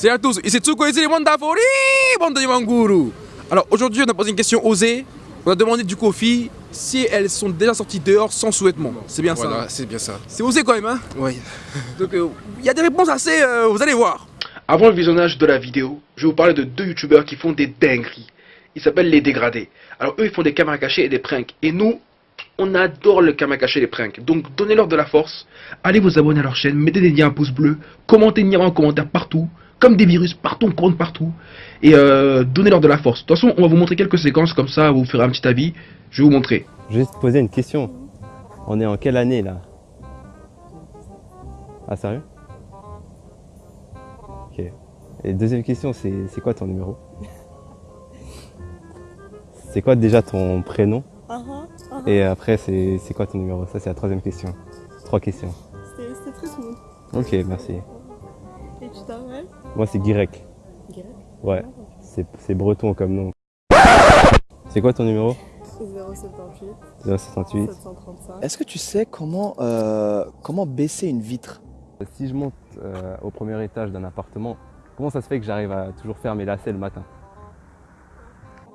Salut à tous, ici Tsuko, ici les Mandafori, bande de Yamanguru. Alors aujourd'hui, on a posé une question osée. On a demandé du coup aux filles si elles sont déjà sorties dehors sans sous-vêtements. C'est bien ça Voilà, hein c'est bien ça. C'est osé quand même, hein Oui. Donc euh, il y a des réponses assez. euh, vous allez voir. Avant le visionnage de la vidéo, je vais vous parler de deux youtubeurs qui font des dingueries. Ils s'appellent les dégradés. Alors eux, ils font des caméras cachées et des pranks. Et nous, on adore le caméra caché et les pranks. Donc donnez-leur de la force. Allez vous abonner à leur chaîne, mettez des liens un pouce bleu, commentez Nira en commentaire partout. Comme des virus, partout, on compte partout. Et euh, donnez-leur de la force. De toute façon, on va vous montrer quelques séquences comme ça, vous ferez un petit avis. Je vais vous montrer. Je vais juste te poser une question. On est en quelle année là? Ah sérieux? Ok. Et deuxième question, c'est c'est quoi ton numéro? C'est quoi déjà ton prénom? Et après, c'est c'est quoi ton numéro? Ça, c'est la troisième question. Trois questions. C'était très smooth. Ok, merci. Et tu t'appelles Moi, c'est Guirec. Guirec Ouais, c'est c'est breton comme nom. C'est quoi ton numéro? 078 078. 735. Est-ce que tu sais comment, euh, comment baisser une vitre? Si je monte euh, au premier étage d'un appartement, comment ça se fait que j'arrive à toujours faire mes lacets le matin?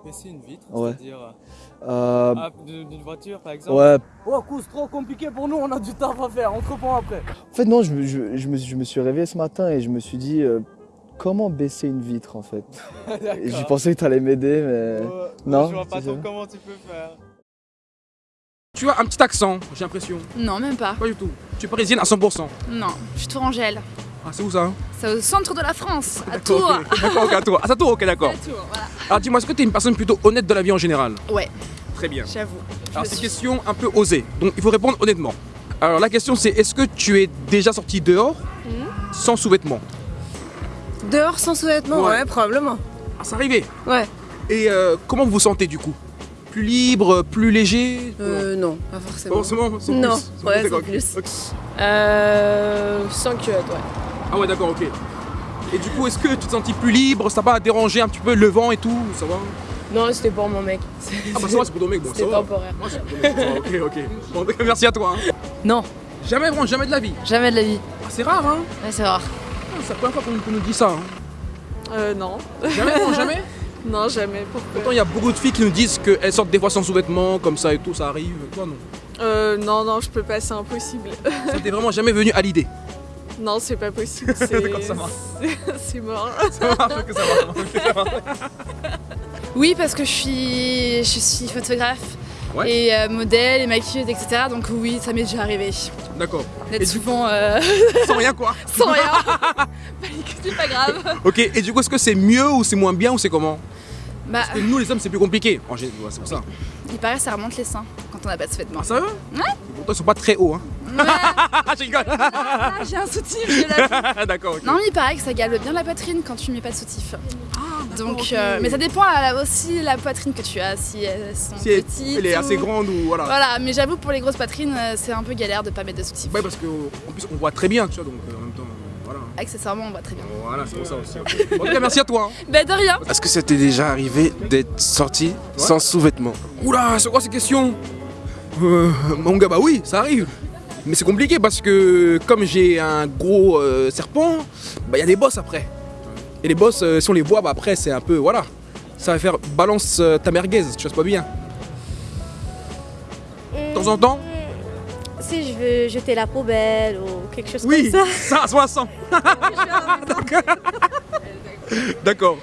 Baisser une vitre, Ouais. c'est-à-dire euh, ah, d'une voiture par exemple Ouais, Oh, c'est trop compliqué pour nous, on a du taf à faire, on te reprend après. en fait non, je, me- je, je me, je me suis réveillé ce matin et je me suis dit euh, comment baisser une vitre en fait? J'ai pensé que tu allais m'aider mais... Non, Je vois pas trop comment tu peux faire. Tu as un petit accent, j'ai l'impression. Non, même pas. Pas du tout. Tu es parisienne à 100%. Non, je suis Tourangelle. Ah, c'est où ça hein C'est au centre de la France, à Tours. D'accord, ok, à Tours. Ah, c'est à Tours, ok, d'accord. Voilà. Alors dis-moi, est-ce que tu es une personne plutôt honnête de la vie en général Ouais, Très bien. j'avoue. Alors c'est une question un peu osée, donc il faut répondre honnêtement. Alors la question c'est est-ce que tu es déjà sorti dehors sans sous-vêtements Dehors sans sous-vêtements, Ouais. ouais. probablement. Ah c'est arrivé Ouais. Et euh, comment vous vous sentez du coup? Plus libre, plus léger? Euh, non, pas forcément. Pas forcément Non, plus. Ouais, plus. ok. Euh. Sans culotte, ouais. Ah ouais d'accord, ok. Et du coup est-ce que tu te sentis plus libre? Ça va déranger un petit peu le vent et tout Ça va? Non, c'était pour mon mec. Ah bah ça va c'est pour ton mec, bon ça C'était va. temporaire. Moi c'est pour ton mec, ok ok. Bon, merci à toi. hein. Non, Jamais vraiment, jamais de la vie. jamais de la vie. Ah, c'est rare hein Ouais, c'est rare. Ah, C'est la première fois qu'on qu'on nous dit ça. Hein. Euh, non. Jamais, non, jamais? Non, jamais. Pourquoi Pourtant, il y a beaucoup de filles qui nous disent qu'elles sortent des fois sans sous-vêtements, comme ça et tout, ça arrive. Toi, non. Euh, non, non, je peux pas, c'est impossible. Ça t'est vraiment jamais venu à l'idée? Non, c'est pas possible. C'est marche. c'est- mort. Oui, parce que je suis, je suis photographe Ouais. et euh, modèle et maquilleuse, etc. Donc oui, ça m'est déjà arrivé D'accord. D'être souvent euh, Sans rien, quoi. sans rien. c'est pas grave. Ok, et du coup, est-ce que c'est mieux ou c'est moins bien ou c'est comment Bah, Parce que nous, les hommes, c'est plus compliqué. En c'est pour ça. il paraît que ça remonte les seins quand on n'a pas de sous-vêtements. Ah, ça va Ouais. Pourtant, ils sont pas très hauts, hein. Ouais, je rigole. ah, j'ai un soutif, je l'ai D'accord. Non, mais il paraît que ça galbe bien la poitrine quand tu mets pas de soutif. Donc, ok. euh, mais ça dépend euh, aussi la poitrine que tu as, si elles sont Si elle, petites. elle est assez grande ou voilà. Voilà, mais j'avoue pour les grosses poitrines, euh, c'est un peu galère de pas mettre de soutif. Ouais, parce qu'en plus, on voit très bien, tu vois, donc euh, en même temps, voilà. Accessoirement, on voit très bien. Voilà, c'est pour ça aussi. ok. En tout cas, merci à toi. hein. Bah de rien. Est-ce que ça t'est déjà arrivé d'être sorti sans sous-vêtements Oula, c'est quoi ces questions? Euh, Mon gars, bah oui, ça arrive. Mais c'est compliqué parce que comme j'ai un gros euh, serpent, bah il y a des bosses après. Et les bosses, euh, si on les voit, bah après c'est un peu, voilà. Ça va faire balance euh, ta merguez, tu vois, c'est pas bien. De temps en temps Si je veux jeter la poubelle ou quelque chose Oui, comme ça, ça. à 60. D'accord.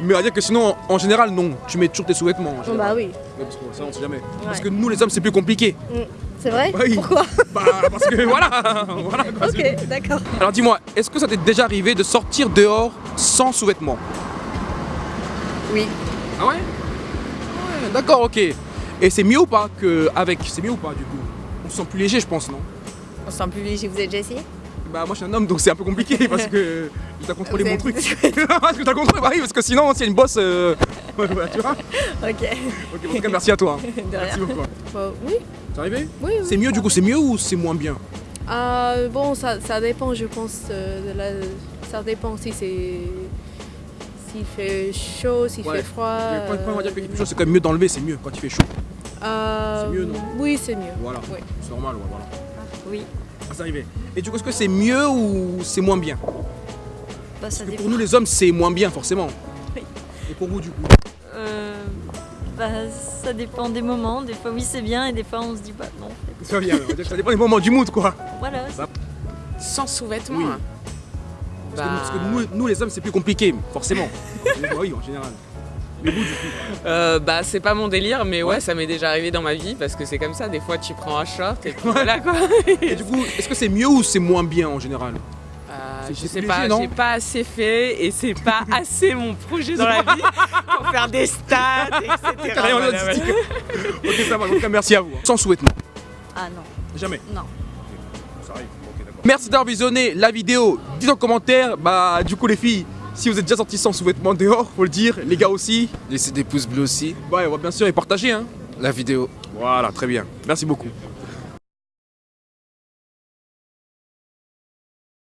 Mais va dire que sinon, en, général, non. Tu mets toujours tes sous-vêtements. en Bon, général. bah oui, Ouais, parce que ça, on sait jamais. Parce que nous, les hommes, c'est plus compliqué. c'est vrai Oui. Pourquoi Bah, parce que voilà. voilà quoi, c'est- Ok, d'accord. Alors dis-moi, est-ce que ça t'est déjà arrivé de sortir dehors sans sous-vêtements? Oui. Ah ouais? Ouais, d'accord, ok. Et c'est mieux ou pas que avec? C'est mieux ou pas du coup? On se sent plus léger, je pense, non? On se sent plus léger, vous avez déjà essayé? Bah moi je suis un homme donc c'est un peu compliqué parce que je dois contrôler mon truc. parce que je dois contrôler, bah oui, parce que sinon s'il y a une bosse, euh... ouais, ouais, tu vois Ok. Ok, en tout cas merci à toi. hein. Rien. Merci beaucoup. Bah, oui. C'est arrivé Oui, oui. C'est mieux du coup, c'est mieux ou c'est moins bien? Euh, bon, ça, ça dépend, je pense. euh, de la... Ça dépend si c'est. S'il fait chaud, s'il Ouais. fait froid. Mais quand- quand on va dire que euh, c'est quand même mieux d'enlever, c'est mieux quand il fait chaud. euh, c'est mieux, non? Oui, c'est mieux. Voilà, Oui. c'est normal, ouais, voilà. Oui. Ah, c'est arrivé. Et du coup, est-ce que c'est mieux ou c'est moins bien? Bah, ça Parce que dépend. pour nous les hommes c'est moins bien forcément. Oui. Et pour vous du coup? Euh, bah, ça dépend des moments. Des fois, oui, c'est bien, et des fois, on se dit, bah non. Ça, bien, on va dire que ça dépend des moments du mood quoi. Voilà. Sans sous-vêtements. Oui. hein. Parce que, Bah, parce que nous, nous, les hommes c'est plus compliqué, forcément. Bah oui en général. Euh, bah, c'est pas mon délire, mais ouais, ça m'est déjà arrivé dans ma vie parce que c'est comme ça. Des fois, tu prends un short et puis voilà quoi. Et du coup, est-ce que c'est mieux ou c'est moins bien en général? Euh, C'est- je sais léger, pas, j'ai pas assez fait et c'est pas assez mon projet dans la vie pour faire des stats, etc. Voilà, ok ça va, en tout cas merci à vous. Sans sous-vêtements. Ah non. Jamais. Non. Ça arrive. Merci d'avoir visionné la vidéo. Dites en commentaire, bah du coup les filles, si vous êtes déjà sortis sans sous-vêtements dehors, faut le dire. Les gars aussi. Laissez des pouces bleus aussi. Ouais, on va bien sûr et partager hein. La vidéo. Voilà, très bien. Merci beaucoup.